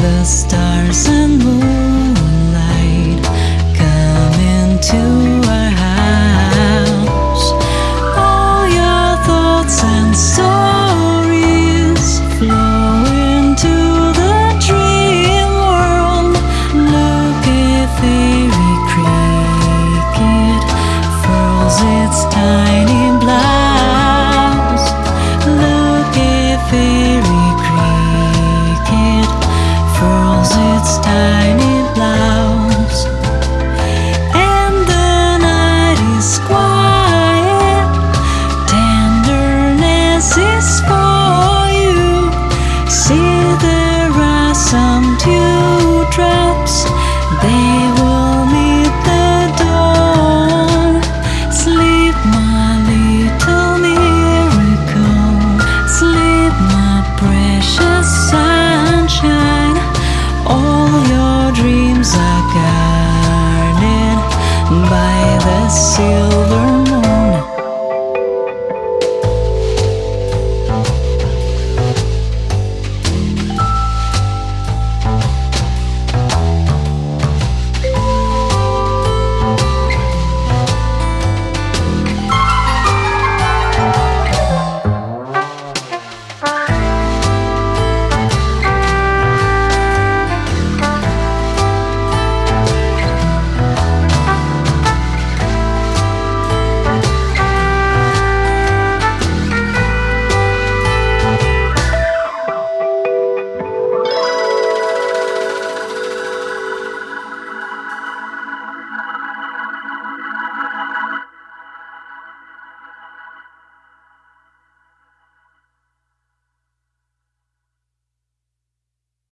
the stars and moonlight come into our house. All your thoughts and stories flow into the dream world. Look at this is for you. See, there are some dewdrops, they will meet the dawn. Sleep, my little miracle, sleep, my precious sunshine. All your dreams are guarded by the silver.